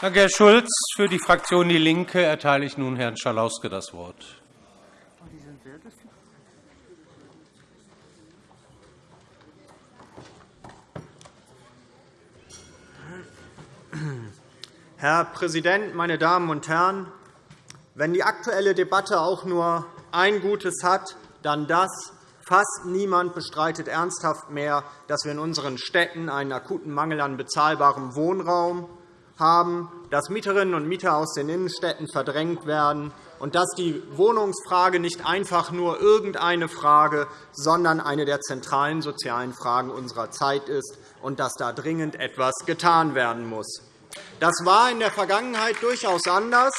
Danke, Herr Schulz. Für die Fraktion DIE LINKE erteile ich nun Herrn Schalauske das Wort. Herr Präsident, meine Damen und Herren! Wenn die aktuelle Debatte auch nur ein Gutes hat, dann das. Fast niemand bestreitet ernsthaft mehr, dass wir in unseren Städten einen akuten Mangel an bezahlbarem Wohnraum haben, dass Mieterinnen und Mieter aus den Innenstädten verdrängt werden und dass die Wohnungsfrage nicht einfach nur irgendeine Frage, sondern eine der zentralen sozialen Fragen unserer Zeit ist und dass da dringend etwas getan werden muss. Das war in der Vergangenheit durchaus anders.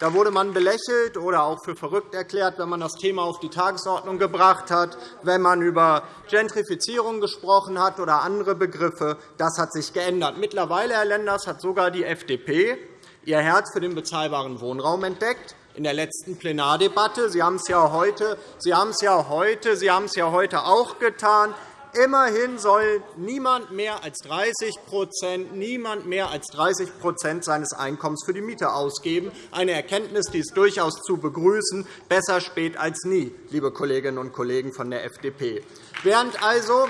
Da wurde man belächelt oder auch für verrückt erklärt, wenn man das Thema auf die Tagesordnung gebracht hat, wenn man über Gentrifizierung gesprochen hat oder andere Begriffe. Das hat sich geändert. Mittlerweile, Herr Lenders, hat sogar die FDP ihr Herz für den bezahlbaren Wohnraum entdeckt in der letzten Plenardebatte. Sie haben es ja heute, Sie haben es ja heute, Sie haben es ja heute auch getan. Immerhin soll niemand mehr als 30% niemand mehr als 30 seines Einkommens für die Miete ausgeben. Eine Erkenntnis, die ist durchaus zu begrüßen. Besser spät als nie, liebe Kolleginnen und Kollegen von der FDP. Während also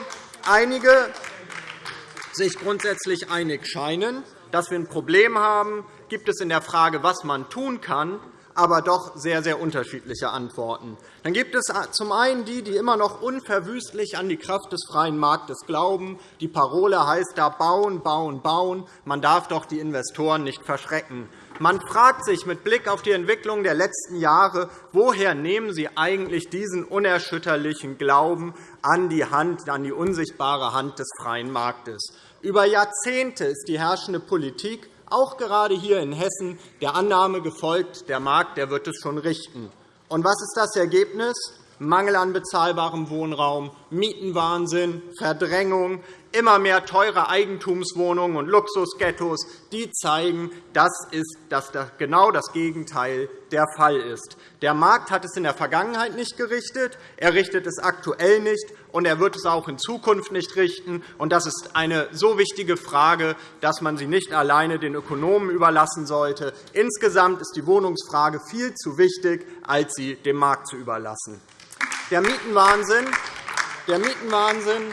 einige sich grundsätzlich einig scheinen, dass wir ein Problem haben, gibt es in der Frage, was man tun kann, aber doch sehr, sehr unterschiedliche Antworten. Dann gibt es zum einen die, die immer noch unverwüstlich an die Kraft des freien Marktes glauben. Die Parole heißt da bauen, bauen, bauen. Man darf doch die Investoren nicht verschrecken. Man fragt sich mit Blick auf die Entwicklung der letzten Jahre, woher nehmen Sie eigentlich diesen unerschütterlichen Glauben an die, Hand, an die unsichtbare Hand des freien Marktes? Über Jahrzehnte ist die herrschende Politik auch gerade hier in Hessen der Annahme gefolgt, der Markt der wird es schon richten. Und was ist das Ergebnis? Mangel an bezahlbarem Wohnraum, Mietenwahnsinn, Verdrängung, immer mehr teure Eigentumswohnungen und Luxusghettos, die zeigen, dass das genau das Gegenteil der Fall ist. Der Markt hat es in der Vergangenheit nicht gerichtet, er richtet es aktuell nicht, und er wird es auch in Zukunft nicht richten. Das ist eine so wichtige Frage, dass man sie nicht alleine den Ökonomen überlassen sollte. Insgesamt ist die Wohnungsfrage viel zu wichtig, als sie dem Markt zu überlassen. Der Mietenwahnsinn, der Mietenwahnsinn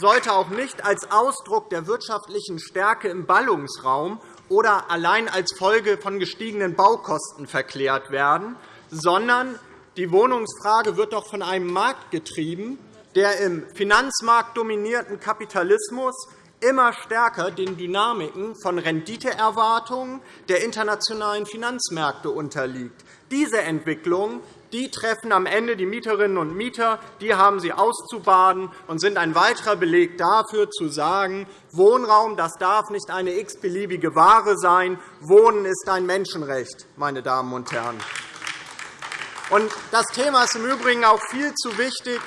sollte auch nicht als Ausdruck der wirtschaftlichen Stärke im Ballungsraum oder allein als Folge von gestiegenen Baukosten verklärt werden, sondern die Wohnungsfrage wird doch von einem Markt getrieben, der im finanzmarktdominierten Kapitalismus immer stärker den Dynamiken von Renditeerwartungen der internationalen Finanzmärkte unterliegt. Diese Entwicklung die treffen am Ende die Mieterinnen und Mieter. Die haben sie auszubaden und sind ein weiterer Beleg dafür, zu sagen, Wohnraum das darf nicht eine x-beliebige Ware sein. Wohnen ist ein Menschenrecht, meine Damen und Herren. Das Thema ist im Übrigen auch viel zu wichtig,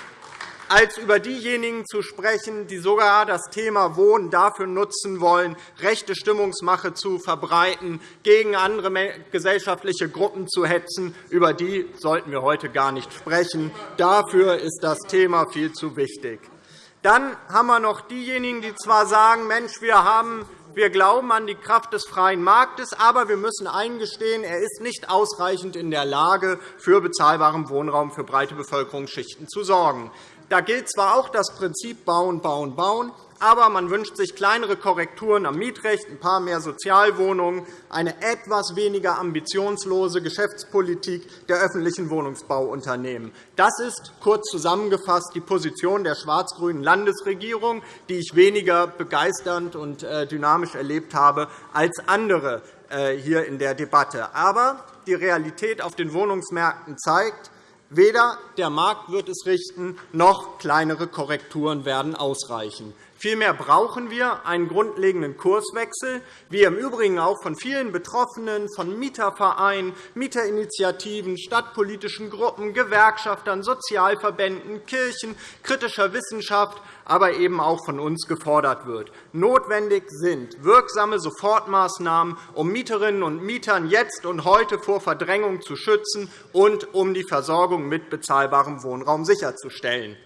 als über diejenigen zu sprechen, die sogar das Thema Wohnen dafür nutzen wollen, rechte Stimmungsmache zu verbreiten, gegen andere gesellschaftliche Gruppen zu hetzen. Über die sollten wir heute gar nicht sprechen. Dafür ist das Thema viel zu wichtig. Dann haben wir noch diejenigen, die zwar sagen, Mensch, wir haben wir glauben an die Kraft des freien Marktes, aber wir müssen eingestehen, er ist nicht ausreichend in der Lage, für bezahlbaren Wohnraum für breite Bevölkerungsschichten zu sorgen. Da gilt zwar auch das Prinzip Bauen, Bauen, Bauen, aber man wünscht sich kleinere Korrekturen am Mietrecht, ein paar mehr Sozialwohnungen, eine etwas weniger ambitionslose Geschäftspolitik der öffentlichen Wohnungsbauunternehmen. Das ist kurz zusammengefasst die Position der schwarz-grünen Landesregierung, die ich weniger begeisternd und äh, dynamisch erlebt habe als andere äh, hier in der Debatte. Aber die Realität auf den Wohnungsmärkten zeigt, Weder der Markt wird es richten, noch kleinere Korrekturen werden ausreichen. Vielmehr brauchen wir einen grundlegenden Kurswechsel, wie im Übrigen auch von vielen Betroffenen, von Mietervereinen, Mieterinitiativen, stadtpolitischen Gruppen, Gewerkschaftern, Sozialverbänden, Kirchen, kritischer Wissenschaft, aber eben auch von uns gefordert wird. Notwendig sind wirksame Sofortmaßnahmen, um Mieterinnen und Mietern jetzt und heute vor Verdrängung zu schützen und um die Versorgung mit bezahlbarem Wohnraum sicherzustellen.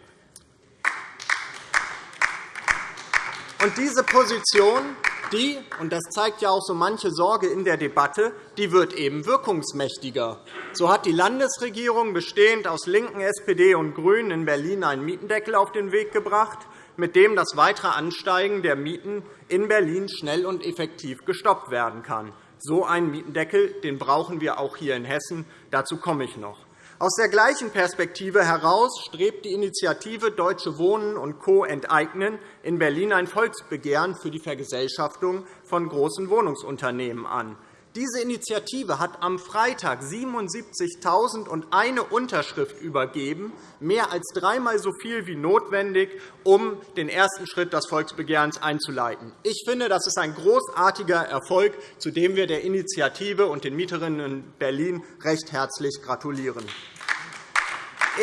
Und diese Position die, und das zeigt ja auch so manche Sorge in der Debatte, die wird eben wirkungsmächtiger. So hat die Landesregierung bestehend aus LINKEN, SPD und GRÜNEN in Berlin einen Mietendeckel auf den Weg gebracht, mit dem das weitere Ansteigen der Mieten in Berlin schnell und effektiv gestoppt werden kann. So einen Mietendeckel den brauchen wir auch hier in Hessen. Dazu komme ich noch. Aus der gleichen Perspektive heraus strebt die Initiative Deutsche Wohnen und Co. enteignen in Berlin ein Volksbegehren für die Vergesellschaftung von großen Wohnungsunternehmen an. Diese Initiative hat am Freitag 77.001 Unterschrift übergeben, mehr als dreimal so viel wie notwendig, um den ersten Schritt des Volksbegehrens einzuleiten. Ich finde, das ist ein großartiger Erfolg, zu dem wir der Initiative und den Mieterinnen in Berlin recht herzlich gratulieren.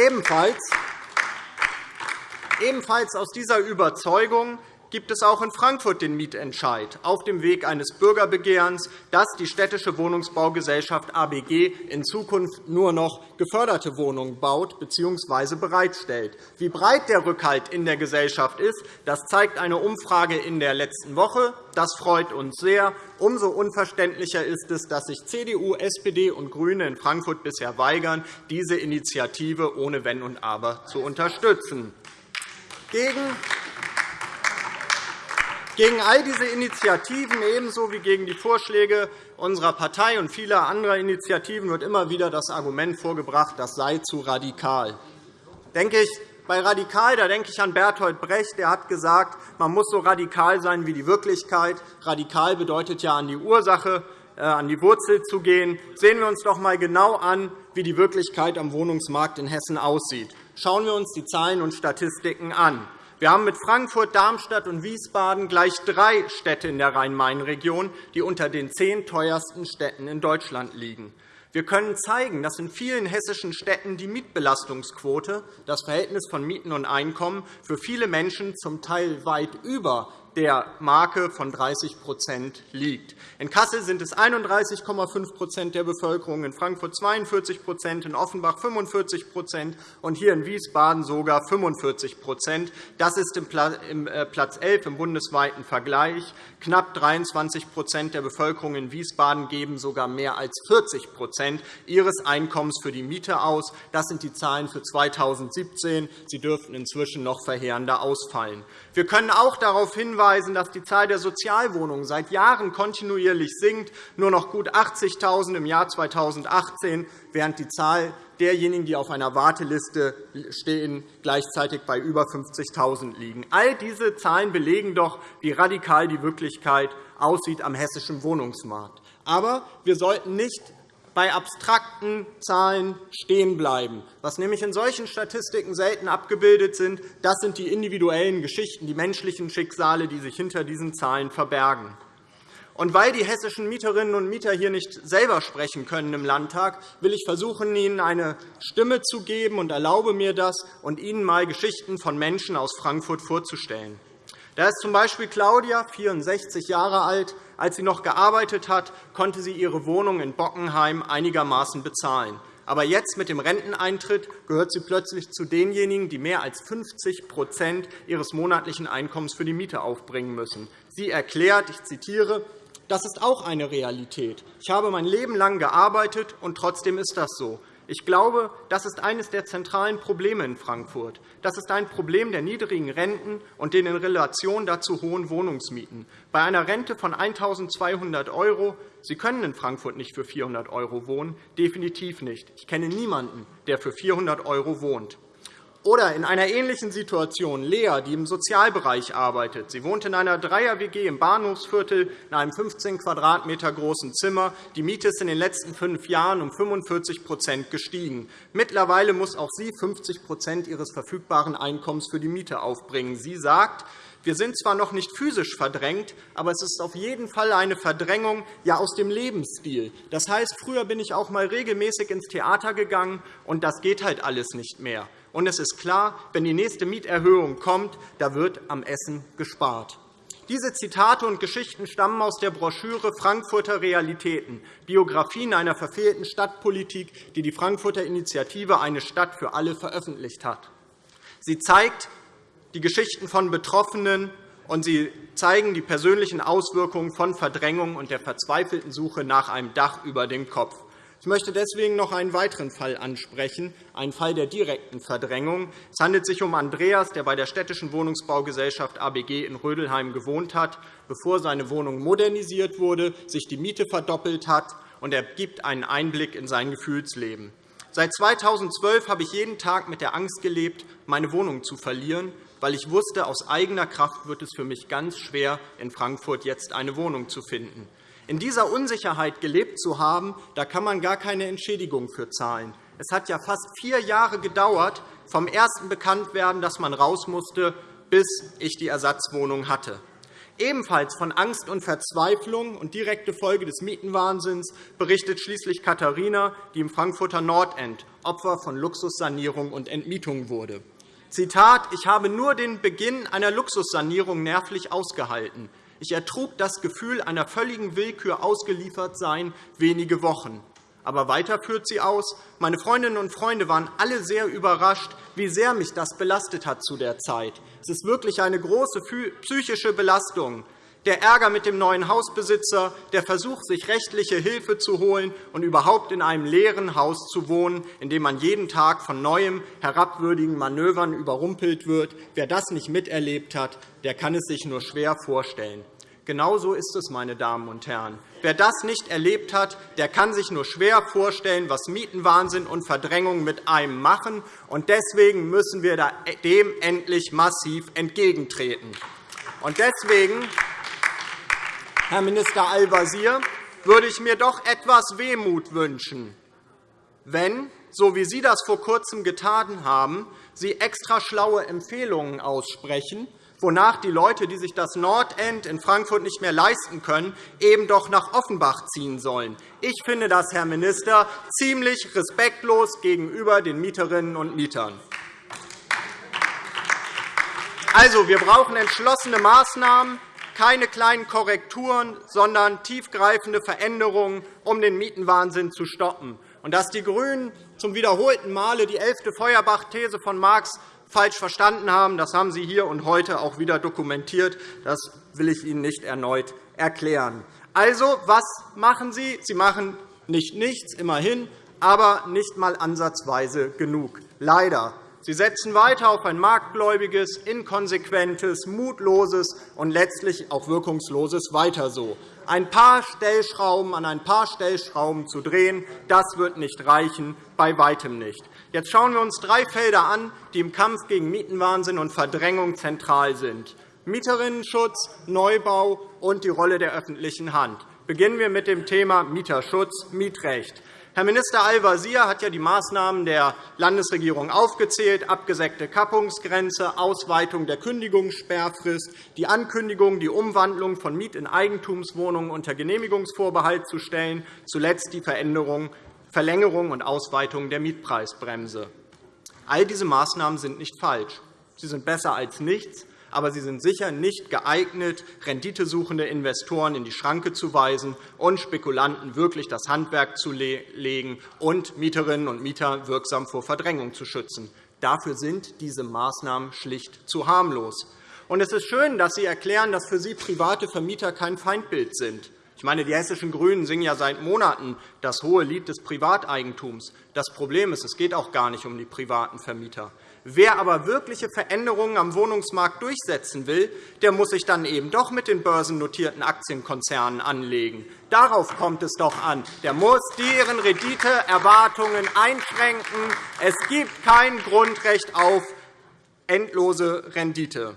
Ebenfalls Ebenfalls aus dieser Überzeugung gibt es auch in Frankfurt den Mietentscheid auf dem Weg eines Bürgerbegehrens, das die städtische Wohnungsbaugesellschaft ABG in Zukunft nur noch geförderte Wohnungen baut bzw. bereitstellt. Wie breit der Rückhalt in der Gesellschaft ist, das zeigt eine Umfrage in der letzten Woche. Das freut uns sehr. Umso unverständlicher ist es, dass sich CDU, SPD und GRÜNE in Frankfurt bisher weigern, diese Initiative ohne Wenn und Aber zu unterstützen. Gegen gegen all diese Initiativen, ebenso wie gegen die Vorschläge unserer Partei und vieler anderer Initiativen, wird immer wieder das Argument vorgebracht, das sei zu radikal. Denke ich, bei radikal da denke ich an Bertolt Brecht. Der hat gesagt, man muss so radikal sein wie die Wirklichkeit. Radikal bedeutet ja, an die Ursache, äh, an die Wurzel zu gehen. Sehen wir uns doch einmal genau an, wie die Wirklichkeit am Wohnungsmarkt in Hessen aussieht. Schauen wir uns die Zahlen und Statistiken an. Wir haben mit Frankfurt, Darmstadt und Wiesbaden gleich drei Städte in der Rhein-Main-Region, die unter den zehn teuersten Städten in Deutschland liegen. Wir können zeigen, dass in vielen hessischen Städten die Mietbelastungsquote, das Verhältnis von Mieten und Einkommen, für viele Menschen zum Teil weit über der Marke von 30% liegt. In Kassel sind es 31,5% der Bevölkerung, in Frankfurt 42% in Offenbach 45% und hier in Wiesbaden sogar 45% Das ist im äh, Platz 11 im bundesweiten Vergleich. Knapp 23% der Bevölkerung in Wiesbaden geben sogar mehr als 40% ihres Einkommens für die Miete aus. Das sind die Zahlen für 2017. Sie dürften inzwischen noch verheerender ausfallen. Wir können auch darauf hinweisen, dass die Zahl der Sozialwohnungen seit Jahren kontinuierlich sinkt, nur noch gut 80.000 im Jahr 2018, während die Zahl derjenigen, die auf einer Warteliste stehen, gleichzeitig bei über 50.000 liegen. All diese Zahlen belegen doch, wie radikal die Wirklichkeit aussieht am hessischen Wohnungsmarkt. Aber wir sollten nicht bei abstrakten Zahlen stehen bleiben. Was nämlich in solchen Statistiken selten abgebildet sind, das sind die individuellen Geschichten, die menschlichen Schicksale, die sich hinter diesen Zahlen verbergen. Und weil die hessischen Mieterinnen und Mieter hier nicht selber sprechen können im Landtag, will ich versuchen, ihnen eine Stimme zu geben und erlaube mir das und ihnen einmal Geschichten von Menschen aus Frankfurt vorzustellen. Da ist z.B. Claudia, 64 Jahre alt. Als sie noch gearbeitet hat, konnte sie ihre Wohnung in Bockenheim einigermaßen bezahlen. Aber jetzt, mit dem Renteneintritt, gehört sie plötzlich zu denjenigen, die mehr als 50% ihres monatlichen Einkommens für die Miete aufbringen müssen. Sie erklärt, ich zitiere, das ist auch eine Realität. Ich habe mein Leben lang gearbeitet, und trotzdem ist das so. Ich glaube, das ist eines der zentralen Probleme in Frankfurt. Das ist ein Problem der niedrigen Renten und den in Relation dazu hohen Wohnungsmieten. Bei einer Rente von 1.200 €, Sie können in Frankfurt nicht für 400 € wohnen, definitiv nicht. Ich kenne niemanden, der für 400 € wohnt. Oder in einer ähnlichen Situation Lea, die im Sozialbereich arbeitet. Sie wohnt in einer Dreier-WG im Bahnhofsviertel in einem 15 Quadratmeter großen Zimmer. Die Miete ist in den letzten fünf Jahren um 45% gestiegen. Mittlerweile muss auch sie 50% ihres verfügbaren Einkommens für die Miete aufbringen. Sie sagt, wir sind zwar noch nicht physisch verdrängt, aber es ist auf jeden Fall eine Verdrängung ja, aus dem Lebensstil. Das heißt, früher bin ich auch einmal regelmäßig ins Theater gegangen, und das geht halt alles nicht mehr. Und es ist klar, wenn die nächste Mieterhöhung kommt, da wird am Essen gespart. Diese Zitate und Geschichten stammen aus der Broschüre Frankfurter Realitäten, Biografien einer verfehlten Stadtpolitik, die die Frankfurter Initiative Eine Stadt für alle veröffentlicht hat. Sie zeigt die Geschichten von Betroffenen und sie zeigen die persönlichen Auswirkungen von Verdrängung und der verzweifelten Suche nach einem Dach über dem Kopf. Ich möchte deswegen noch einen weiteren Fall ansprechen, einen Fall der direkten Verdrängung. Es handelt sich um Andreas, der bei der Städtischen Wohnungsbaugesellschaft ABG in Rödelheim gewohnt hat, bevor seine Wohnung modernisiert wurde, sich die Miete verdoppelt hat, und er gibt einen Einblick in sein Gefühlsleben. Seit 2012 habe ich jeden Tag mit der Angst gelebt, meine Wohnung zu verlieren, weil ich wusste, aus eigener Kraft wird es für mich ganz schwer, in Frankfurt jetzt eine Wohnung zu finden. In dieser Unsicherheit gelebt zu haben, da kann man gar keine Entschädigung für zahlen. Es hat ja fast vier Jahre gedauert, vom ersten Bekanntwerden, dass man raus musste, bis ich die Ersatzwohnung hatte. Ebenfalls von Angst und Verzweiflung und direkte Folge des Mietenwahnsinns berichtet schließlich Katharina, die im Frankfurter Nordend Opfer von Luxussanierung und Entmietung wurde. Zitat, ich habe nur den Beginn einer Luxussanierung nervlich ausgehalten. Ich ertrug das Gefühl einer völligen Willkür ausgeliefert sein wenige Wochen. Aber weiter führt sie aus, meine Freundinnen und Freunde waren alle sehr überrascht, wie sehr mich das belastet hat zu der Zeit. Es ist wirklich eine große psychische Belastung. Der Ärger mit dem neuen Hausbesitzer, der Versuch, sich rechtliche Hilfe zu holen und überhaupt in einem leeren Haus zu wohnen, in dem man jeden Tag von neuem herabwürdigen Manövern überrumpelt wird. Wer das nicht miterlebt hat, der kann es sich nur schwer vorstellen. Genauso ist es, meine Damen und Herren. Wer das nicht erlebt hat, der kann sich nur schwer vorstellen, was Mietenwahnsinn und Verdrängung mit einem machen. Und deswegen müssen wir dem endlich massiv entgegentreten. Und deswegen, Herr Minister Al-Wazir, würde ich mir doch etwas Wehmut wünschen, wenn, so wie Sie das vor Kurzem getan haben, Sie extra schlaue Empfehlungen aussprechen, wonach die Leute, die sich das Nordend in Frankfurt nicht mehr leisten können, eben doch nach Offenbach ziehen sollen. Ich finde das, Herr Minister, ziemlich respektlos gegenüber den Mieterinnen und Mietern. Also, wir brauchen entschlossene Maßnahmen, keine kleinen Korrekturen, sondern tiefgreifende Veränderungen, um den Mietenwahnsinn zu stoppen. Und dass die GRÜNEN zum wiederholten Male die elfte Feuerbach-These von Marx falsch verstanden haben. Das haben Sie hier und heute auch wieder dokumentiert. Das will ich Ihnen nicht erneut erklären. Also, was machen Sie? Sie machen nicht nichts, immerhin, aber nicht einmal ansatzweise genug. Leider. Sie setzen weiter auf ein marktgläubiges, inkonsequentes, mutloses und letztlich auch wirkungsloses Weiter so. Ein paar Stellschrauben an ein paar Stellschrauben zu drehen, das wird nicht reichen, bei weitem nicht. Jetzt schauen wir uns drei Felder an, die im Kampf gegen Mietenwahnsinn und Verdrängung zentral sind. Mieterinnenschutz, Neubau und die Rolle der öffentlichen Hand. Beginnen wir mit dem Thema Mieterschutz, Mietrecht. Herr Minister Al-Wazir hat ja die Maßnahmen der Landesregierung aufgezählt, abgesenkte Kappungsgrenze, Ausweitung der Kündigungssperrfrist, die Ankündigung, die Umwandlung von Miet- in Eigentumswohnungen unter Genehmigungsvorbehalt zu stellen, zuletzt die Verlängerung und Ausweitung der Mietpreisbremse. All diese Maßnahmen sind nicht falsch. Sie sind besser als nichts, aber sie sind sicher nicht geeignet, renditesuchende Investoren in die Schranke zu weisen und Spekulanten wirklich das Handwerk zu legen und Mieterinnen und Mieter wirksam vor Verdrängung zu schützen. Dafür sind diese Maßnahmen schlicht zu harmlos. Es ist schön, dass Sie erklären, dass für Sie private Vermieter kein Feindbild sind. Ich meine, die hessischen GRÜNEN singen ja seit Monaten das hohe Lied des Privateigentums. Das Problem ist, es geht auch gar nicht um die privaten Vermieter. Wer aber wirkliche Veränderungen am Wohnungsmarkt durchsetzen will, der muss sich dann eben doch mit den börsennotierten Aktienkonzernen anlegen. Darauf kommt es doch an. Der muss deren Renditeerwartungen einschränken. Es gibt kein Grundrecht auf endlose Rendite.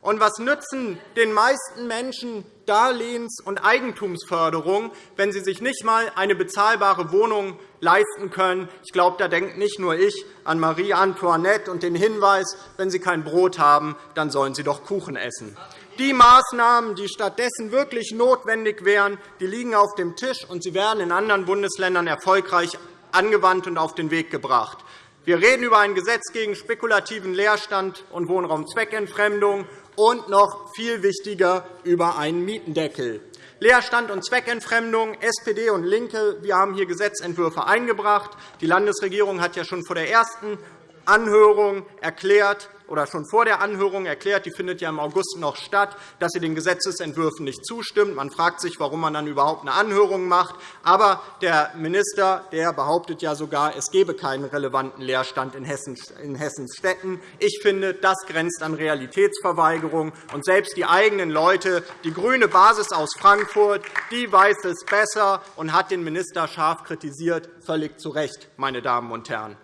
Und was nützen den meisten Menschen Darlehens- und Eigentumsförderung, wenn sie sich nicht einmal eine bezahlbare Wohnung leisten können? Ich glaube, da denkt nicht nur ich an Marie Antoinette und den Hinweis, wenn Sie kein Brot haben, dann sollen Sie doch Kuchen essen. Die Maßnahmen, die stattdessen wirklich notwendig wären, die liegen auf dem Tisch, und sie werden in anderen Bundesländern erfolgreich angewandt und auf den Weg gebracht. Wir reden über ein Gesetz gegen spekulativen Leerstand und Wohnraumzweckentfremdung und noch viel wichtiger über einen Mietendeckel. Leerstand und Zweckentfremdung, SPD und LINKE, wir haben hier Gesetzentwürfe eingebracht. Die Landesregierung hat ja schon vor der ersten Anhörung erklärt, oder schon vor der Anhörung erklärt, die findet ja im August noch statt, dass sie den Gesetzentwürfen nicht zustimmt. Man fragt sich, warum man dann überhaupt eine Anhörung macht. Aber der Minister der behauptet ja sogar, es gebe keinen relevanten Leerstand in Hessens Städten. Ich finde, das grenzt an Realitätsverweigerung. Und selbst die eigenen Leute, die grüne Basis aus Frankfurt, die weiß es besser und hat den Minister scharf kritisiert, völlig zu Recht, meine Damen und Herren.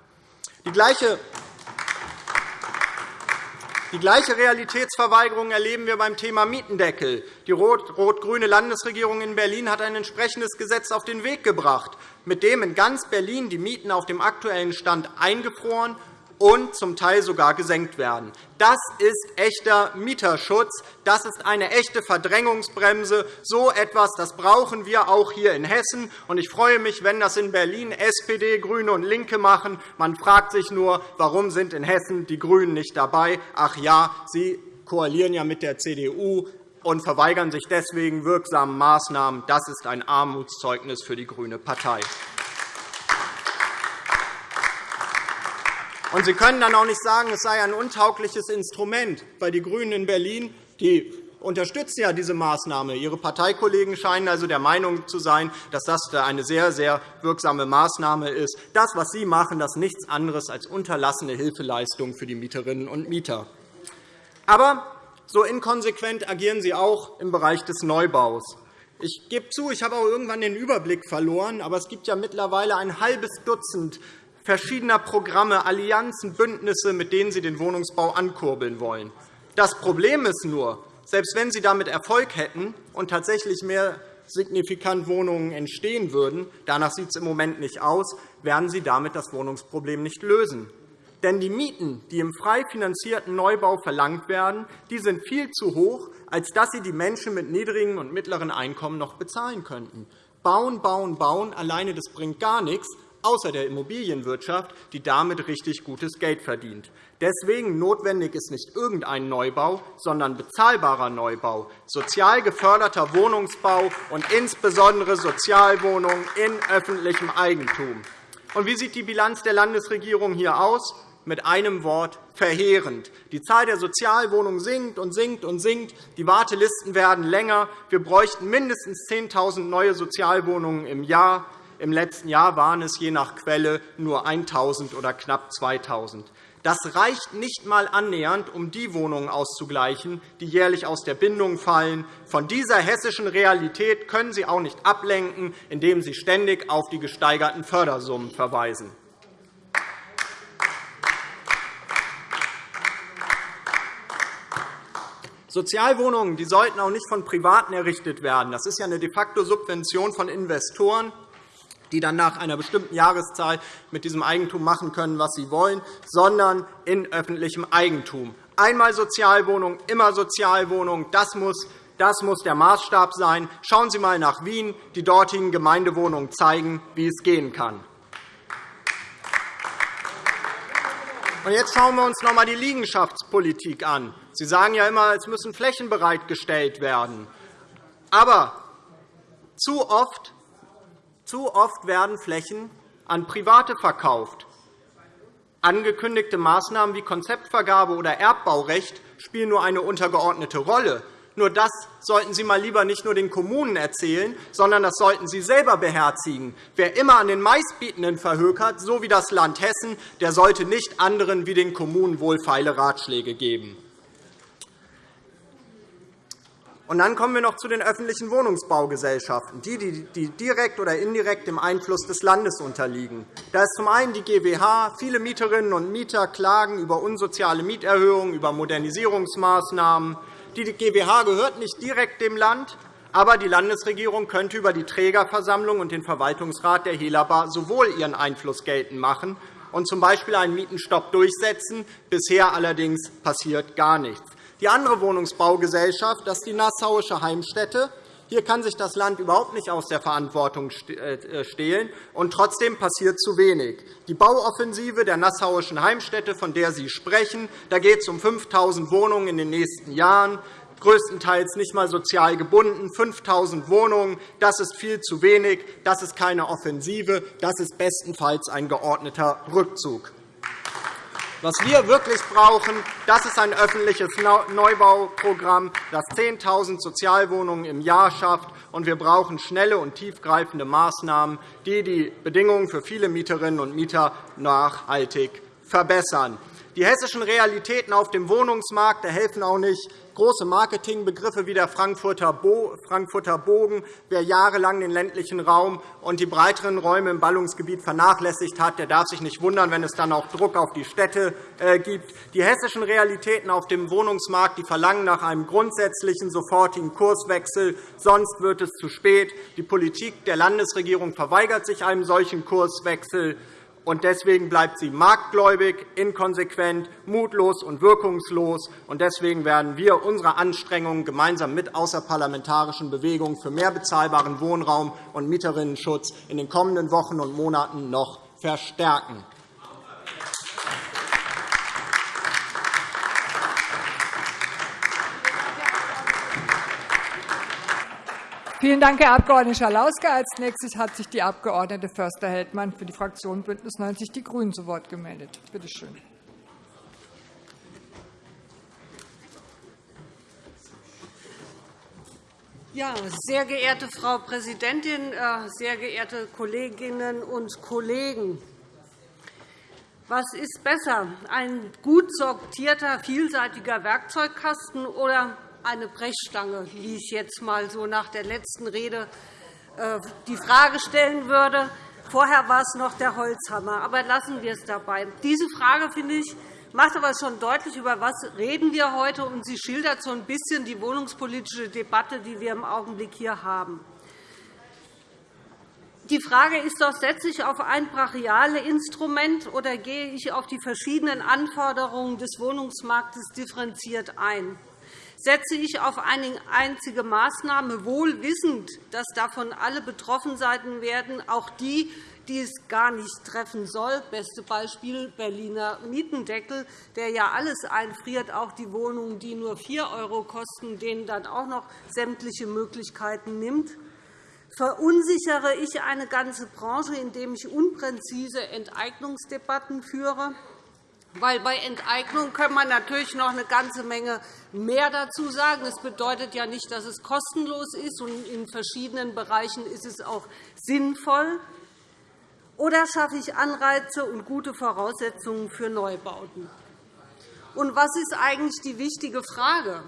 Die gleiche die gleiche Realitätsverweigerung erleben wir beim Thema Mietendeckel. Die rot-grüne Landesregierung in Berlin hat ein entsprechendes Gesetz auf den Weg gebracht, mit dem in ganz Berlin die Mieten auf dem aktuellen Stand eingefroren und zum Teil sogar gesenkt werden. Das ist echter Mieterschutz. Das ist eine echte Verdrängungsbremse. So etwas das brauchen wir auch hier in Hessen. Ich freue mich, wenn das in Berlin SPD, GRÜNE und LINKE machen. Man fragt sich nur, warum sind in Hessen die GRÜNEN nicht dabei? Ach ja, sie koalieren ja mit der CDU und verweigern sich deswegen wirksamen Maßnahmen. Das ist ein Armutszeugnis für die grüne Partei. Und Sie können dann auch nicht sagen, es sei ein untaugliches Instrument, weil die GRÜNEN in Berlin die unterstützen ja diese Maßnahme. Ihre Parteikollegen scheinen also der Meinung zu sein, dass das eine sehr, sehr wirksame Maßnahme ist. Das, was Sie machen, das ist nichts anderes als unterlassene Hilfeleistung für die Mieterinnen und Mieter. Aber so inkonsequent agieren Sie auch im Bereich des Neubaus. Ich gebe zu, ich habe auch irgendwann den Überblick verloren, aber es gibt ja mittlerweile ein halbes Dutzend verschiedener Programme, Allianzen, Bündnisse, mit denen Sie den Wohnungsbau ankurbeln wollen. Das Problem ist nur, selbst wenn Sie damit Erfolg hätten und tatsächlich mehr signifikant Wohnungen entstehen würden, danach sieht es im Moment nicht aus, werden Sie damit das Wohnungsproblem nicht lösen. Denn die Mieten, die im frei finanzierten Neubau verlangt werden, die sind viel zu hoch, als dass sie die Menschen mit niedrigen und mittleren Einkommen noch bezahlen könnten. Bauen, bauen, bauen, alleine das bringt gar nichts außer der Immobilienwirtschaft, die damit richtig gutes Geld verdient. Deswegen notwendig ist nicht irgendein Neubau, sondern bezahlbarer Neubau, sozial geförderter Wohnungsbau und insbesondere Sozialwohnungen in öffentlichem Eigentum. Und wie sieht die Bilanz der Landesregierung hier aus? Mit einem Wort verheerend. Die Zahl der Sozialwohnungen sinkt und sinkt und sinkt. Die Wartelisten werden länger. Wir bräuchten mindestens 10.000 neue Sozialwohnungen im Jahr. Im letzten Jahr waren es je nach Quelle nur 1.000 oder knapp 2.000. Das reicht nicht einmal annähernd, um die Wohnungen auszugleichen, die jährlich aus der Bindung fallen. Von dieser hessischen Realität können Sie auch nicht ablenken, indem Sie ständig auf die gesteigerten Fördersummen verweisen. Sozialwohnungen die sollten auch nicht von Privaten errichtet werden. Das ist ja eine de facto Subvention von Investoren die dann nach einer bestimmten Jahreszahl mit diesem Eigentum machen können, was sie wollen, sondern in öffentlichem Eigentum. Einmal Sozialwohnung, immer Sozialwohnung. Das muss das muss der Maßstab sein. Schauen Sie einmal nach Wien. Die dortigen Gemeindewohnungen zeigen, wie es gehen kann. Jetzt schauen wir uns noch einmal die Liegenschaftspolitik an. Sie sagen ja immer, es müssen Flächen bereitgestellt werden. Aber zu oft zu oft werden Flächen an Private verkauft. Angekündigte Maßnahmen wie Konzeptvergabe oder Erbbaurecht spielen nur eine untergeordnete Rolle. Nur das sollten Sie mal lieber nicht nur den Kommunen erzählen, sondern das sollten Sie selber beherzigen. Wer immer an den Meistbietenden verhökert, so wie das Land Hessen, der sollte nicht anderen wie den Kommunen wohlfeile Ratschläge geben. Und dann kommen wir noch zu den öffentlichen Wohnungsbaugesellschaften, die, die direkt oder indirekt dem Einfluss des Landes unterliegen. Da ist zum einen die GWH. Viele Mieterinnen und Mieter klagen über unsoziale Mieterhöhungen, über Modernisierungsmaßnahmen. Die GWH gehört nicht direkt dem Land, aber die Landesregierung könnte über die Trägerversammlung und den Verwaltungsrat der Helaba sowohl ihren Einfluss geltend machen und z. B. einen Mietenstopp durchsetzen. Bisher allerdings passiert gar nichts. Die andere Wohnungsbaugesellschaft das ist die Nassauische Heimstätte. Hier kann sich das Land überhaupt nicht aus der Verantwortung äh, stehlen, und trotzdem passiert zu wenig. Die Bauoffensive der Nassauischen Heimstätte, von der Sie sprechen, da geht es um 5.000 Wohnungen in den nächsten Jahren, größtenteils nicht einmal sozial gebunden. 5.000 Wohnungen, das ist viel zu wenig. Das ist keine Offensive. Das ist bestenfalls ein geordneter Rückzug. Was wir wirklich brauchen, das ist ein öffentliches Neubauprogramm, das 10.000 Sozialwohnungen im Jahr schafft. Und wir brauchen schnelle und tiefgreifende Maßnahmen, die die Bedingungen für viele Mieterinnen und Mieter nachhaltig verbessern. Die hessischen Realitäten auf dem Wohnungsmarkt helfen auch nicht, große Marketingbegriffe wie der Frankfurter Bogen. Wer jahrelang den ländlichen Raum und die breiteren Räume im Ballungsgebiet vernachlässigt hat, der darf sich nicht wundern, wenn es dann auch Druck auf die Städte äh, gibt. Die hessischen Realitäten auf dem Wohnungsmarkt die verlangen nach einem grundsätzlichen, sofortigen Kurswechsel. Sonst wird es zu spät. Die Politik der Landesregierung verweigert sich einem solchen Kurswechsel und deswegen bleibt sie marktgläubig, inkonsequent, mutlos und wirkungslos. Und deswegen werden wir unsere Anstrengungen gemeinsam mit außerparlamentarischen Bewegungen für mehr bezahlbaren Wohnraum und Mieterinnenschutz in den kommenden Wochen und Monaten noch verstärken. Vielen Dank, Herr Abg. Schalauske. Als nächstes hat sich die Abg. Förster-Heldmann für die Fraktion BÜNDNIS 90 die GRÜNEN zu Wort gemeldet. Bitte schön. Ja, sehr geehrte Frau Präsidentin, äh, sehr geehrte Kolleginnen und Kollegen! Was ist besser, ein gut sortierter, vielseitiger Werkzeugkasten oder eine Brechstange, wie ich jetzt einmal so nach der letzten Rede äh, die Frage stellen würde. Vorher war es noch der Holzhammer. Aber lassen wir es dabei. Diese Frage, finde ich, macht aber schon deutlich, über was reden wir heute, und sie schildert so ein bisschen die wohnungspolitische Debatte, die wir im Augenblick hier haben. Die Frage ist doch, setze ich auf ein brachiales Instrument oder gehe ich auf die verschiedenen Anforderungen des Wohnungsmarktes differenziert ein? Setze ich auf eine einzige Maßnahme, wohl wissend, dass davon alle betroffen sein werden, auch die, die es gar nicht treffen soll. Beste Beispiel Berliner Mietendeckel, der ja alles einfriert, auch die Wohnungen, die nur 4 € kosten, denen dann auch noch sämtliche Möglichkeiten nimmt. Verunsichere ich eine ganze Branche, indem ich unpräzise Enteignungsdebatten führe? Weil bei Enteignung kann man natürlich noch eine ganze Menge mehr dazu sagen. Das bedeutet ja nicht, dass es kostenlos ist, und in verschiedenen Bereichen ist es auch sinnvoll. Oder schaffe ich Anreize und gute Voraussetzungen für Neubauten? Und was ist eigentlich die wichtige Frage?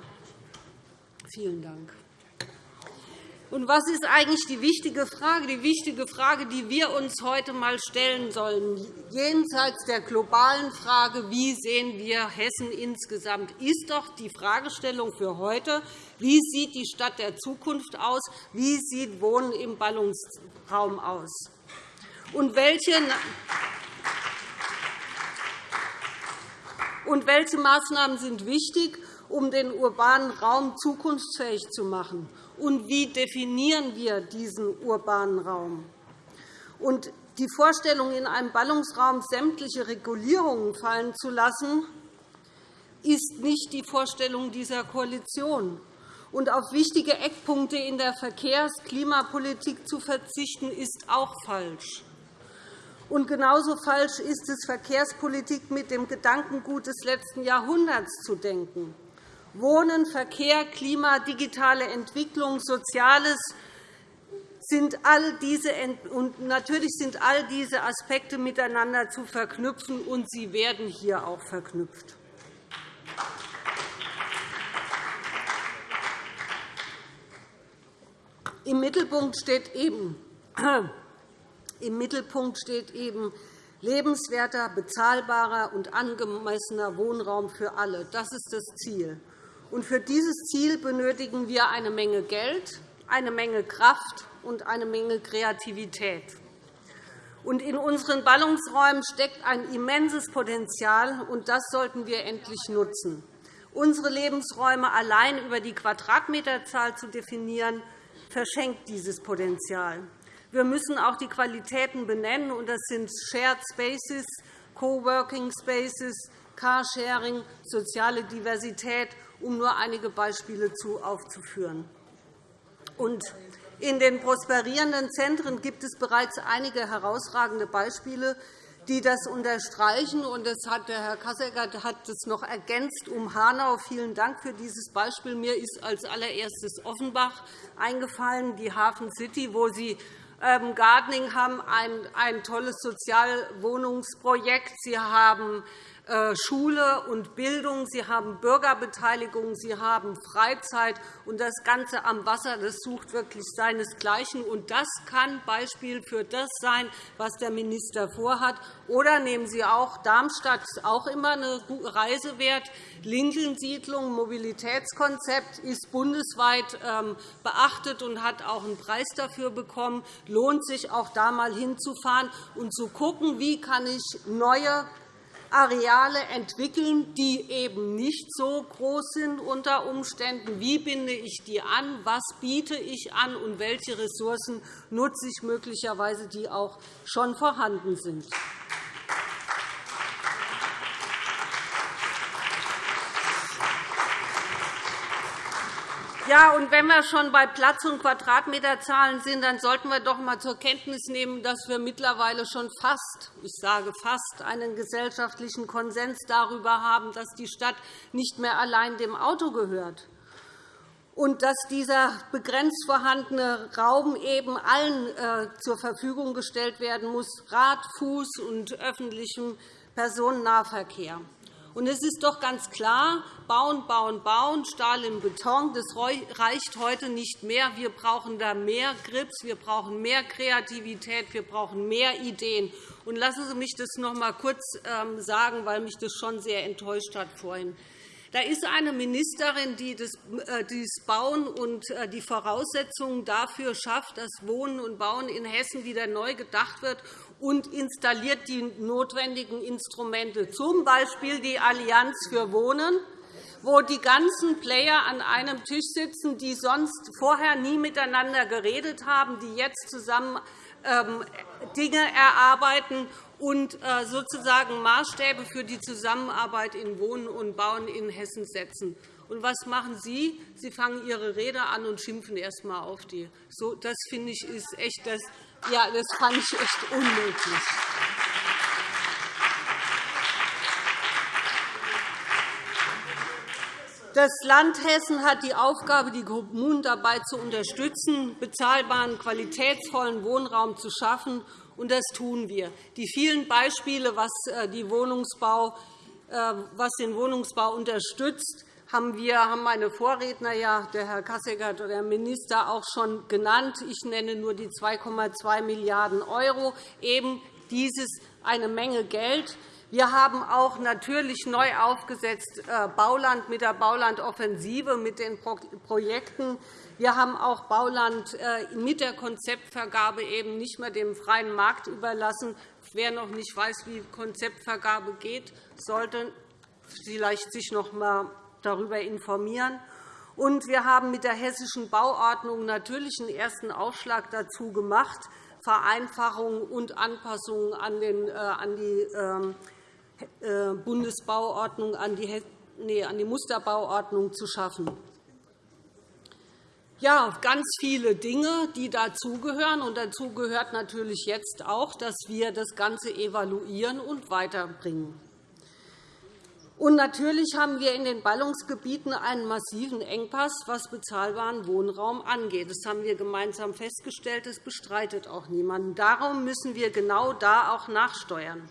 Vielen Dank. Und was ist eigentlich die wichtige Frage? Die wichtige Frage, die wir uns heute einmal stellen sollen, jenseits der globalen Frage, wie sehen wir Hessen insgesamt, ist doch die Fragestellung für heute, wie sieht die Stadt der Zukunft aus, wie sieht Wohnen im Ballungsraum aus. Und welche und welche Maßnahmen sind wichtig, um den urbanen Raum zukunftsfähig zu machen? Und wie definieren wir diesen urbanen Raum? Und die Vorstellung, in einem Ballungsraum sämtliche Regulierungen fallen zu lassen, ist nicht die Vorstellung dieser Koalition. Und auf wichtige Eckpunkte in der Verkehrs-, Klimapolitik zu verzichten, ist auch falsch. Und genauso falsch ist es, Verkehrspolitik mit dem Gedankengut des letzten Jahrhunderts zu denken. Wohnen, Verkehr, Klima, digitale Entwicklung, Soziales sind all diese, und natürlich sind all diese Aspekte miteinander zu verknüpfen, und sie werden hier auch verknüpft. Im Mittelpunkt steht eben, im Mittelpunkt steht eben lebenswerter, bezahlbarer und angemessener Wohnraum für alle. Das ist das Ziel. Und für dieses Ziel benötigen wir eine Menge Geld, eine Menge Kraft und eine Menge Kreativität. Und in unseren Ballungsräumen steckt ein immenses Potenzial, und das sollten wir endlich nutzen. Unsere Lebensräume allein über die Quadratmeterzahl zu definieren, verschenkt dieses Potenzial. Wir müssen auch die Qualitäten benennen, und das sind Shared Spaces, Coworking Spaces, Carsharing, soziale Diversität um nur einige Beispiele aufzuführen. in den prosperierenden Zentren gibt es bereits einige herausragende Beispiele, die das unterstreichen. Das hat der Herr Kasseckert hat das noch ergänzt um Hanau. Vielen Dank für dieses Beispiel. Mir ist als allererstes Offenbach eingefallen, die Hafen City, wo Sie ähm, Gardening haben ein, ein tolles Sozialwohnungsprojekt. Sie haben Schule und Bildung, Sie haben Bürgerbeteiligung, Sie haben Freizeit, und das Ganze am Wasser das sucht wirklich seinesgleichen. Und das kann Beispiel für das sein, was der Minister vorhat. Oder nehmen Sie auch Darmstadt, ist auch immer eine Reise wert. Lincoln-Siedlung, Mobilitätskonzept ist bundesweit ähm, beachtet und hat auch einen Preis dafür bekommen. Lohnt sich auch da einmal hinzufahren und zu schauen, wie kann ich neue Areale entwickeln, die eben nicht so groß sind unter Umständen. Wie binde ich die an? Was biete ich an? Und welche Ressourcen nutze ich möglicherweise, die auch schon vorhanden sind? Ja, und wenn wir schon bei Platz- und Quadratmeterzahlen sind, dann sollten wir doch einmal zur Kenntnis nehmen, dass wir mittlerweile schon fast, ich sage fast, einen gesellschaftlichen Konsens darüber haben, dass die Stadt nicht mehr allein dem Auto gehört und dass dieser begrenzt vorhandene Raum eben allen äh, zur Verfügung gestellt werden muss, Rad-, Fuß- und öffentlichem Personennahverkehr. Und es ist doch ganz klar, bauen, bauen, bauen, Stahl in Beton, das reicht heute nicht mehr. Wir brauchen da mehr Grips, wir brauchen mehr Kreativität, wir brauchen mehr Ideen. Und lassen Sie mich das noch einmal kurz ähm, sagen, weil mich das schon sehr enttäuscht hat vorhin. Da ist eine Ministerin, die das äh, Bauen und äh, die Voraussetzungen dafür schafft, dass Wohnen und Bauen in Hessen wieder neu gedacht wird und installiert die notwendigen Instrumente, z. B. die Allianz für Wohnen, wo die ganzen Player an einem Tisch sitzen, die sonst vorher nie miteinander geredet haben, die jetzt zusammen ähm, Dinge erarbeiten und äh, sozusagen Maßstäbe für die Zusammenarbeit in Wohnen und Bauen in Hessen setzen. Und was machen Sie? Sie fangen Ihre Rede an und schimpfen erst einmal auf die. Das finde ich ist echt das. Ja, das fand ich echt unmöglich. Das Land Hessen hat die Aufgabe, die Kommunen dabei zu unterstützen, bezahlbaren, qualitätsvollen Wohnraum zu schaffen. Und das tun wir. Die vielen Beispiele, was, äh, äh, den Wohnungsbau unterstützt, haben wir haben meine Vorredner, ja, der Herr Kasseckert oder der Minister, auch schon genannt. Ich nenne nur die 2,2 Milliarden €. Eben dieses eine Menge Geld. Wir haben auch natürlich neu aufgesetzt äh, Bauland mit der Baulandoffensive, mit den Projekten. Wir haben auch Bauland äh, mit der Konzeptvergabe eben nicht mehr dem freien Markt überlassen. Wer noch nicht weiß, wie Konzeptvergabe geht, sollte vielleicht sich noch einmal darüber informieren. Und wir haben mit der Hessischen Bauordnung natürlich einen ersten Aufschlag dazu gemacht, Vereinfachungen und Anpassungen an die ähm, äh, Bundesbauordnung an die, nee, an die Musterbauordnung zu schaffen. Ja, ganz viele Dinge, die dazugehören. Und dazu gehört natürlich jetzt auch, dass wir das Ganze evaluieren und weiterbringen. Und natürlich haben wir in den Ballungsgebieten einen massiven Engpass, was bezahlbaren Wohnraum angeht. Das haben wir gemeinsam festgestellt. Das bestreitet auch niemand. Darum müssen wir genau da auch nachsteuern.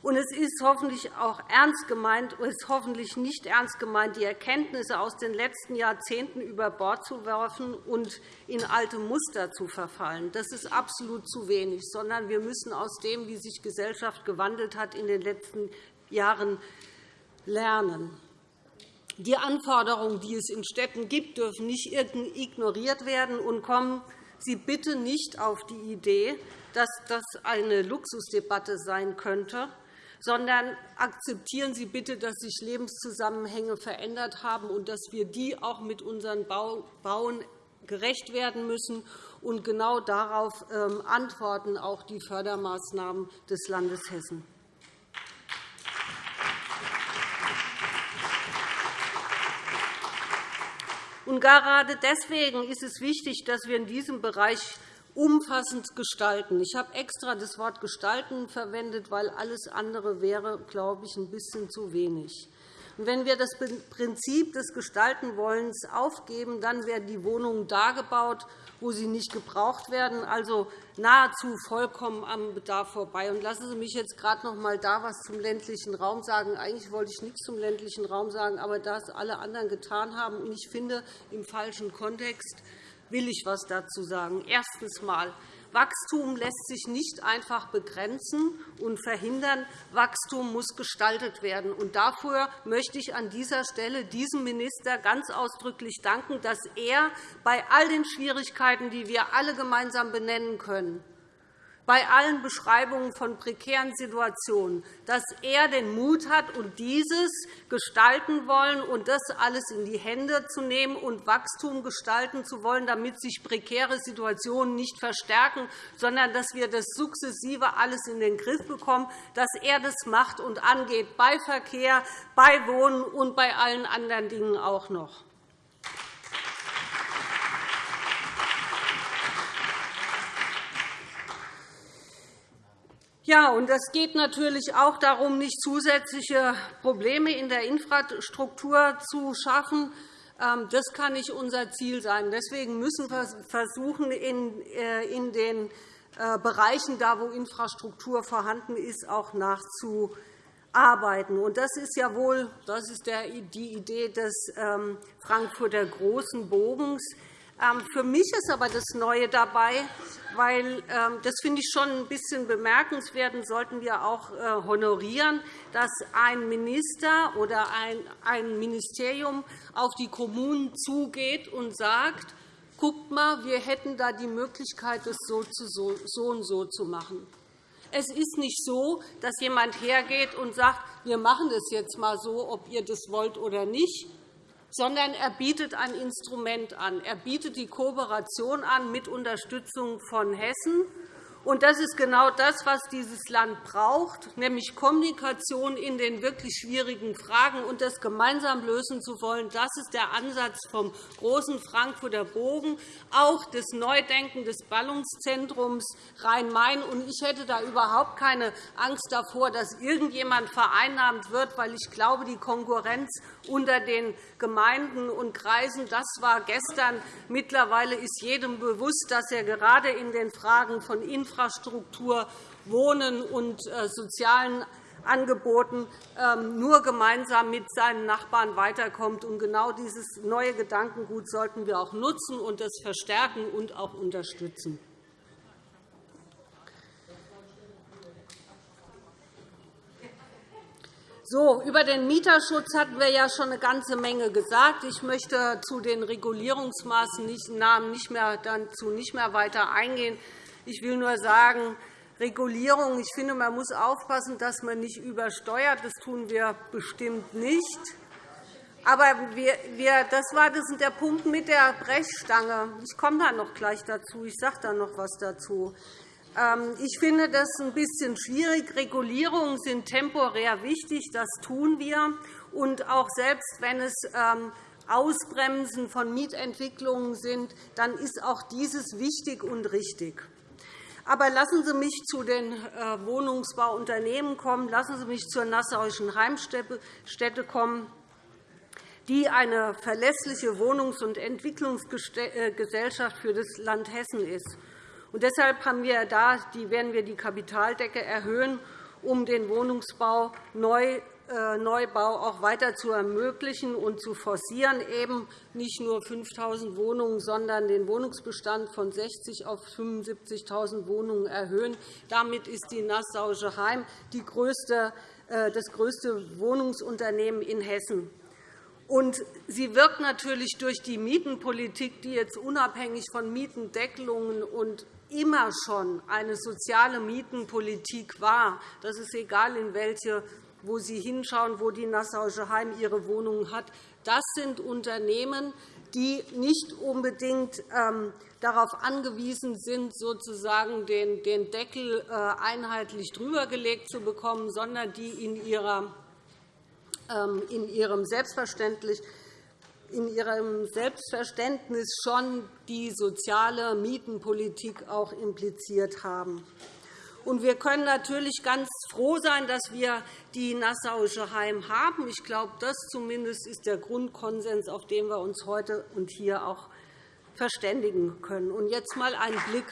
Und es ist hoffentlich auch ernst gemeint, ist hoffentlich nicht ernst gemeint, die Erkenntnisse aus den letzten Jahrzehnten über Bord zu werfen und in alte Muster zu verfallen. Das ist absolut zu wenig, sondern wir müssen aus dem, wie sich Gesellschaft gewandelt hat in den letzten Jahren, lernen. Die Anforderungen, die es in Städten gibt, dürfen nicht ignoriert werden und kommen Sie bitte nicht auf die Idee, dass das eine Luxusdebatte sein könnte, sondern akzeptieren Sie bitte, dass sich Lebenszusammenhänge verändert haben und dass wir die auch mit unseren Bauen gerecht werden müssen. Und genau darauf ähm, antworten auch die Fördermaßnahmen des Landes Hessen. Und gerade deswegen ist es wichtig, dass wir in diesem Bereich umfassend gestalten. Ich habe extra das Wort gestalten verwendet, weil alles andere wäre, glaube ich, ein bisschen zu wenig. Wenn wir das Prinzip des Gestaltenwollens aufgeben, dann werden die Wohnungen da gebaut, wo sie nicht gebraucht werden, also nahezu vollkommen am Bedarf vorbei. Lassen Sie mich jetzt gerade noch einmal da was zum ländlichen Raum sagen. Eigentlich wollte ich nichts zum ländlichen Raum sagen, aber da es alle anderen getan haben, und ich finde, im falschen Kontext will ich etwas dazu sagen. Erstens einmal. Wachstum lässt sich nicht einfach begrenzen und verhindern. Wachstum muss gestaltet werden. Und dafür möchte ich an dieser Stelle diesem Minister ganz ausdrücklich danken, dass er bei all den Schwierigkeiten, die wir alle gemeinsam benennen können, bei allen Beschreibungen von prekären Situationen, dass er den Mut hat, und dieses gestalten wollen und das alles in die Hände zu nehmen und Wachstum gestalten zu wollen, damit sich prekäre Situationen nicht verstärken, sondern dass wir das sukzessive alles in den Griff bekommen, dass er das macht und angeht bei Verkehr, bei Wohnen und bei allen anderen Dingen auch noch. Ja, und es geht natürlich auch darum, nicht zusätzliche Probleme in der Infrastruktur zu schaffen. Ähm, das kann nicht unser Ziel sein. Deswegen müssen wir versuchen, in äh, den äh, Bereichen, da wo Infrastruktur vorhanden ist, auch nachzuarbeiten. Das ist ja wohl das ist die Idee des ähm, Frankfurter Großen Bogens. Ähm, für mich ist aber das Neue dabei, weil ähm, das finde ich schon ein bisschen bemerkenswert und sollten wir auch äh, honorieren, dass ein Minister oder ein Ministerium auf die Kommunen zugeht und sagt, guckt mal, wir hätten da die Möglichkeit, das so und so zu machen. Es ist nicht so, dass jemand hergeht und sagt, wir machen das jetzt einmal so, ob ihr das wollt oder nicht, sondern er bietet ein Instrument an. Er bietet die Kooperation an mit Unterstützung von Hessen und das ist genau das, was dieses Land braucht, nämlich Kommunikation in den wirklich schwierigen Fragen und das gemeinsam lösen zu wollen. Das ist der Ansatz vom großen Frankfurter Bogen, auch des Neudenken des Ballungszentrums Rhein-Main. Ich hätte da überhaupt keine Angst davor, dass irgendjemand vereinnahmt wird, weil ich glaube, die Konkurrenz unter den Gemeinden und Kreisen, das war gestern. Mittlerweile ist jedem bewusst, dass er gerade in den Fragen von Infrastruktur Infrastruktur, Wohnen und äh, sozialen Angeboten ähm, nur gemeinsam mit seinen Nachbarn weiterkommt. Und genau dieses neue Gedankengut sollten wir auch nutzen und das verstärken und auch unterstützen. So, über den Mieterschutz hatten wir ja schon eine ganze Menge gesagt. Ich möchte zu den Regulierungsmaßnahmen nicht mehr, dazu nicht mehr weiter eingehen. Ich will nur sagen, Regulierung. Ich finde, man muss aufpassen, dass man nicht übersteuert. Das tun wir bestimmt nicht. Aber wir, das war das der Punkt mit der Brechstange. Ich komme da noch gleich dazu. Ich sage da noch etwas dazu. Ähm, ich finde das ein bisschen schwierig. Regulierungen sind temporär wichtig. Das tun wir. Und auch selbst wenn es ähm, Ausbremsen von Mietentwicklungen sind, dann ist auch dieses wichtig und richtig. Aber lassen Sie mich zu den äh, Wohnungsbauunternehmen kommen. Lassen Sie mich zur Nassauischen Heimstätte kommen, die eine verlässliche Wohnungs- und Entwicklungsgesellschaft für das Land Hessen ist. Und deshalb haben wir da, werden wir die Kapitaldecke erhöhen, um den Wohnungsbau neu äh, Neubau auch weiter zu ermöglichen und zu forcieren, eben nicht nur 5.000 Wohnungen, sondern den Wohnungsbestand von 60 auf 75.000 Wohnungen erhöhen. Damit ist die Nassauische Heim die größte, äh, das größte Wohnungsunternehmen in Hessen. Und sie wirkt natürlich durch die Mietenpolitik, die jetzt unabhängig von Mietendeckelungen und immer schon eine soziale Mietenpolitik war. Das ist egal, in welche wo Sie hinschauen, wo die Nassauische Heim ihre Wohnungen hat. Das sind Unternehmen, die nicht unbedingt ähm, darauf angewiesen sind, sozusagen den Deckel äh, einheitlich drübergelegt zu bekommen, sondern die ähm, in ihrem Selbstverständlich in ihrem Selbstverständnis schon die soziale Mietenpolitik auch impliziert haben. Und wir können natürlich ganz froh sein, dass wir die Nassauische Heim haben. Ich glaube, das zumindest ist der Grundkonsens, auf den wir uns heute und hier auch verständigen können. Und jetzt einmal ein Blick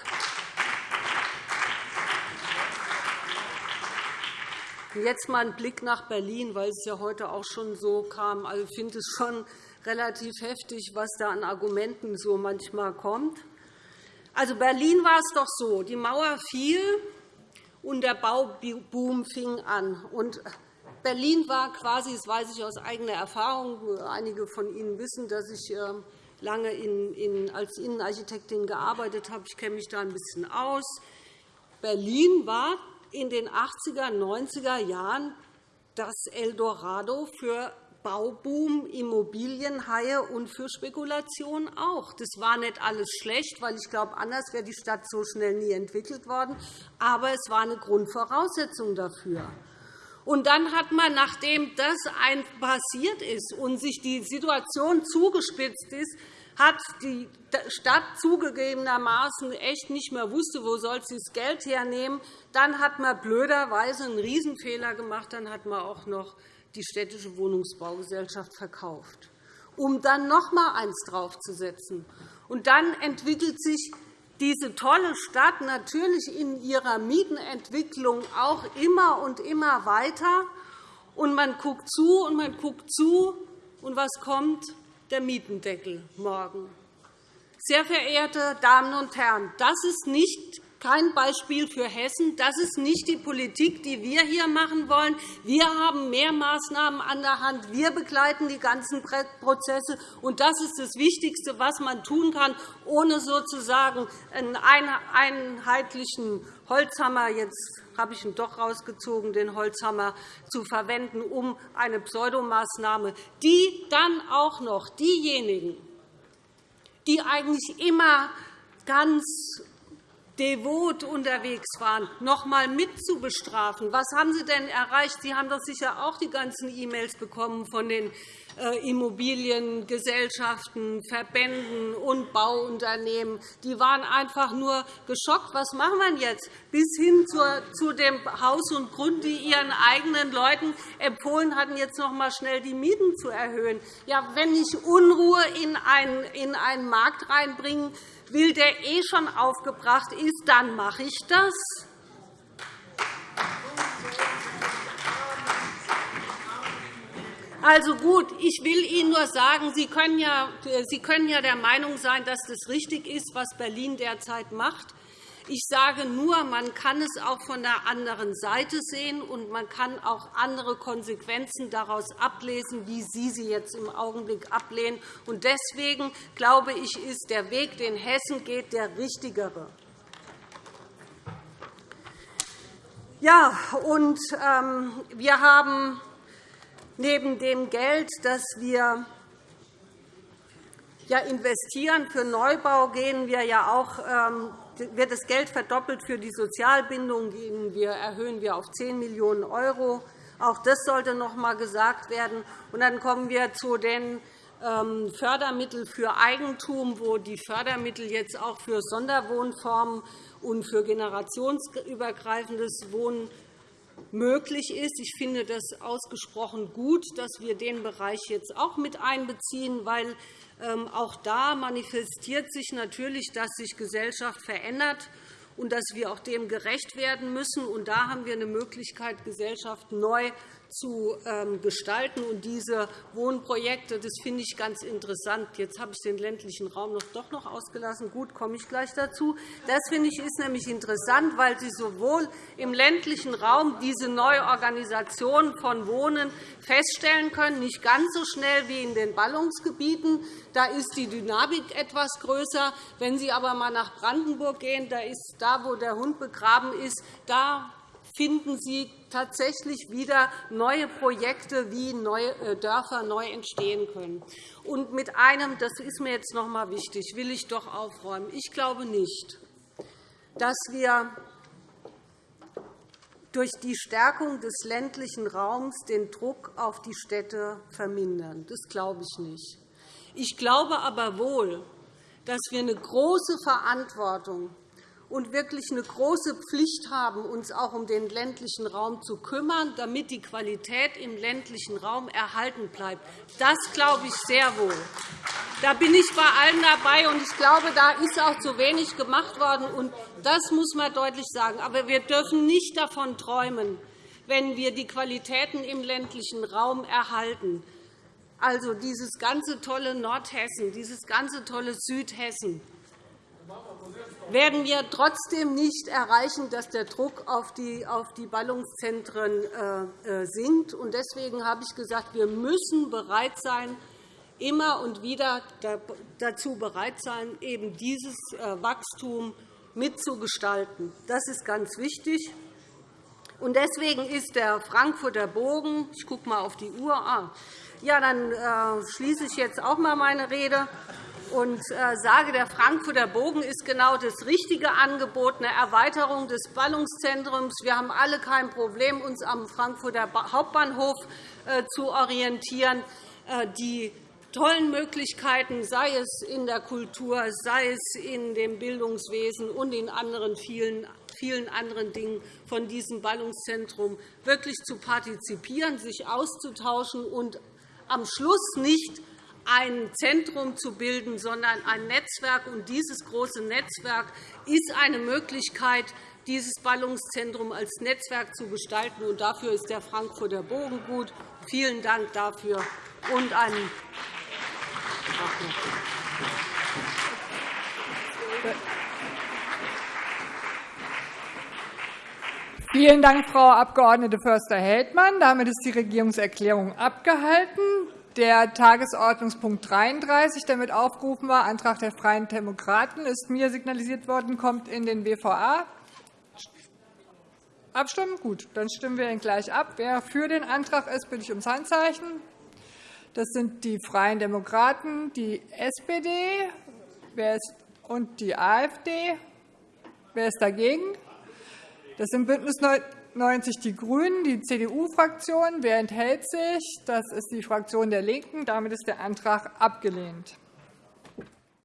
Jetzt mal ein Blick nach Berlin, weil es ja heute auch schon so kam. Also, ich finde es schon relativ heftig, was da an Argumenten so manchmal kommt. Also Berlin war es doch so, die Mauer fiel und der Bauboom fing an. Und Berlin war quasi, das weiß ich aus eigener Erfahrung, einige von Ihnen wissen, dass ich ähm, lange als Innenarchitektin gearbeitet habe. Ich kenne mich da ein bisschen aus. Berlin war in den 80er, 90er Jahren das Eldorado für Bauboom, Immobilienhaie und für Spekulation auch. Das war nicht alles schlecht, weil ich glaube, anders wäre die Stadt so schnell nie entwickelt worden. Aber es war eine Grundvoraussetzung dafür. Und dann hat man, nachdem das passiert ist und sich die Situation zugespitzt ist, hat die Stadt zugegebenermaßen echt nicht mehr wusste, wo soll sie das Geld hernehmen. Dann hat man blöderweise einen Riesenfehler gemacht. Dann hat man auch noch die städtische Wohnungsbaugesellschaft verkauft, um dann noch einmal eins draufzusetzen. Und dann entwickelt sich diese tolle Stadt natürlich in ihrer Mietenentwicklung auch immer und immer weiter. Und man guckt zu und man guckt zu. Und was kommt? Der Mietendeckel morgen. Sehr verehrte Damen und Herren, das ist nicht kein Beispiel für Hessen. Das ist nicht die Politik, die wir hier machen wollen. Wir haben mehr Maßnahmen an der Hand. Wir begleiten die ganzen Prozesse. Und das ist das Wichtigste, was man tun kann, ohne sozusagen einen einheitlichen Holzhammer jetzt habe ich ihn doch rausgezogen, den Holzhammer zu verwenden, um eine Pseudomaßnahme, die dann auch noch diejenigen, die eigentlich immer ganz devot unterwegs waren, noch einmal mitzubestrafen. Was haben Sie denn erreicht? Sie haben doch sicher auch die ganzen E-Mails bekommen von den äh, Immobiliengesellschaften, Verbänden und Bauunternehmen. Die waren einfach nur geschockt. Was machen wir jetzt? Bis hin zu dem Haus und Grund, die ihren eigenen Leuten empfohlen hatten, jetzt noch einmal schnell die Mieten zu erhöhen. Ja, wenn ich Unruhe in einen Markt reinbringen will, der eh schon aufgebracht ist, dann mache ich das. Also gut, ich will Ihnen nur sagen, Sie können, ja, Sie können ja der Meinung sein, dass das richtig ist, was Berlin derzeit macht. Ich sage nur, man kann es auch von der anderen Seite sehen, und man kann auch andere Konsequenzen daraus ablesen, wie Sie sie jetzt im Augenblick ablehnen. Deswegen glaube ich, ist der Weg, den Hessen geht, der richtigere. Ja, und ähm, wir haben neben dem Geld, das wir investieren für Neubau, gehen wir ja auch ähm, wird das Geld verdoppelt für die Sozialbindung. Wir erhöhen wir auf 10 Millionen €. Auch das sollte noch einmal gesagt werden. Und dann kommen wir zu den ähm, Fördermitteln für Eigentum, wo die Fördermittel jetzt auch für Sonderwohnformen und für generationsübergreifendes Wohnen möglich ist. Ich finde das ausgesprochen gut, dass wir den Bereich jetzt auch mit einbeziehen, weil ähm, auch da manifestiert sich natürlich, dass sich Gesellschaft verändert und dass wir auch dem gerecht werden müssen. Und da haben wir eine Möglichkeit, Gesellschaft neu zu ähm, gestalten. Und diese Wohnprojekte, das finde ich ganz interessant. Jetzt habe ich den ländlichen Raum doch noch ausgelassen. Gut, komme ich gleich dazu. Das finde ich ist nämlich interessant, weil Sie sowohl im ländlichen Raum diese Neuorganisation von Wohnen feststellen können, nicht ganz so schnell wie in den Ballungsgebieten. Da ist die Dynamik etwas größer. Wenn Sie aber einmal nach Brandenburg gehen, da ist da, wo der Hund begraben ist, da finden Sie tatsächlich wieder neue Projekte, wie neue äh, Dörfer neu entstehen können. Und mit einem, das ist mir jetzt noch einmal wichtig, will ich doch aufräumen. Ich glaube nicht, dass wir durch die Stärkung des ländlichen Raums den Druck auf die Städte vermindern. Das glaube ich nicht. Ich glaube aber wohl, dass wir eine große Verantwortung und wirklich eine große Pflicht haben, uns auch um den ländlichen Raum zu kümmern, damit die Qualität im ländlichen Raum erhalten bleibt. Das glaube ich sehr wohl. Da bin ich bei allen dabei, und ich glaube, da ist auch zu wenig gemacht worden. Und das muss man deutlich sagen. Aber wir dürfen nicht davon träumen, wenn wir die Qualitäten im ländlichen Raum erhalten, also dieses ganze tolle Nordhessen, dieses ganze tolle Südhessen, werden wir trotzdem nicht erreichen, dass der Druck auf die, Ballungszentren äh, äh, sinkt. Deswegen habe ich gesagt, wir müssen bereit sein, immer und wieder dazu bereit sein, eben dieses äh, Wachstum mitzugestalten. Das ist ganz wichtig. Deswegen ist der Frankfurter Bogen, ich gucke mal auf die Uhr, ah, ja, dann schließe ich jetzt auch einmal meine Rede und äh, sage, der Frankfurter Bogen ist genau das richtige Angebot, eine Erweiterung des Ballungszentrums. Wir haben alle kein Problem, uns am Frankfurter Hauptbahnhof äh, zu orientieren. Äh, die tollen Möglichkeiten, sei es in der Kultur, sei es in dem Bildungswesen und in anderen vielen, vielen anderen Dingen von diesem Ballungszentrum wirklich zu partizipieren, sich auszutauschen und am Schluss nicht ein Zentrum zu bilden, sondern ein Netzwerk. Und dieses große Netzwerk ist eine Möglichkeit, dieses Ballungszentrum als Netzwerk zu gestalten. Und dafür ist der Frankfurter Bogen gut. Vielen Dank dafür und einen Vielen Dank, Frau Abg. Förster-Heldmann. Damit ist die Regierungserklärung abgehalten. Der Tagesordnungspunkt 33, der mit aufgerufen war, Antrag der Freien Demokraten, ist mir signalisiert worden, kommt in den BVA. Abstimmen? Gut, dann stimmen wir ihn gleich ab. Wer für den Antrag ist, bitte ich ums Handzeichen. Das sind die Freien Demokraten, die SPD und die AfD. Wer ist dagegen? Das sind BÜNDNIS 90 die GRÜNEN, die CDU-Fraktion. Wer enthält sich? Das ist die Fraktion der LINKEN. Damit ist der Antrag abgelehnt.